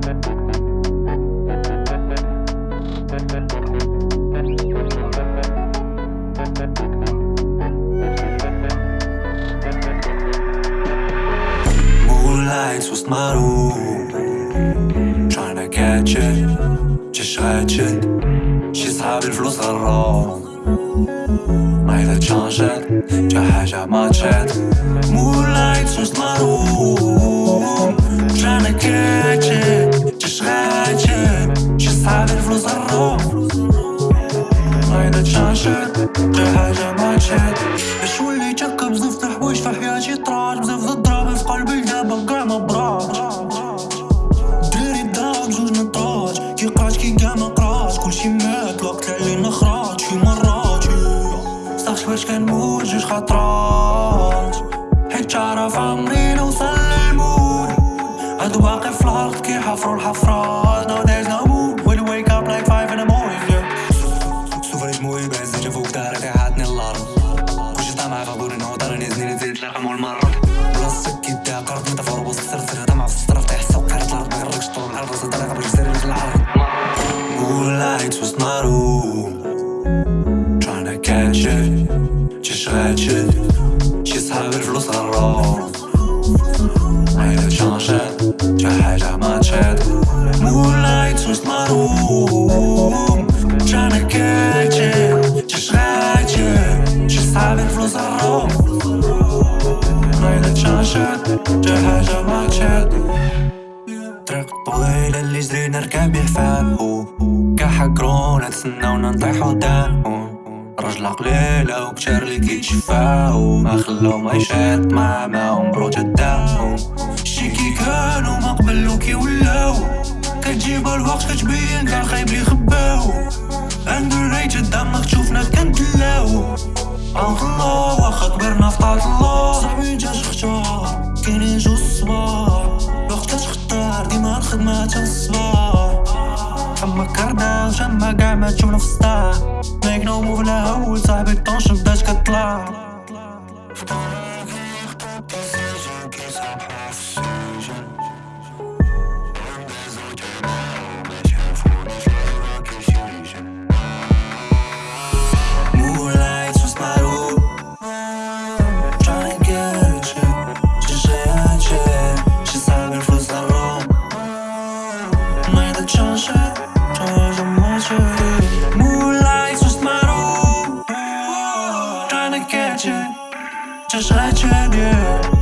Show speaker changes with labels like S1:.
S1: Moonlights وسط معروف Trying to catch it جيش غاتشد شي صحابي الفلوس غراو ما تشانجت جا حاجة ما تشات Moonlights وسط معروف Trying to catch it. جا حاجة ما تشات باش وليت هكا بزاف د الحوايج في حياتي طرات بزاف د الضراب في قلبي دابا كاع ما برات دراري داك جوج نطرات كي قرات كي كاع ما قرات كلشي مات الوقت علينا خرات شي مرات. صافي باش كنموت جوج خطرات حيت تعرف عمري نوصل للموت هادو باقي في الأرض كيحفرو الحفرات بلاصتك كي دا قرب انت فور وسط السرسر طمع في السطر طيح سوق قريت الأرض ما يغرقش طول الأرض وسط طريقة باش يسير في العرض. Moonlights وسط معروف Trying to catch it. جيش غاتشد شي صحاب الفلوس غراو عيلة تشانجات جا حاجة ما تشات to catch it. جيش غاتشد شي صحاب الفلوس غراو تشانجات جا حاجة ما تشات طريق طويلة اللي جرينا ركاب يحفاقو كاحة كورونا تسناونا نطيحو داون رجل قليلة وكتار اللي كيتشفاو. ما خلاو ما يشات مع معاهم بروجا داون شي كي كانوا ما قبلو كي ولاو. كتجيب الوقت كتبين كاع خايب لي خباو. underrated دمك تشوفنا كنتلاو. الله واخا كبرنا في الله. صاحبي انت تختار كاينين جوج الصبار الوقت كتختار ديما الخدمة تا الصبار اما كرداش اما كاع ما تشوفنا في السطاح ميك نو موف هول صاحبي الطونش بدات كطلع. ما يقدر تشانجي تشانجي ماشي Moonlights وسط معروف Tryna get you شي شي شي صعب الفلوس غرام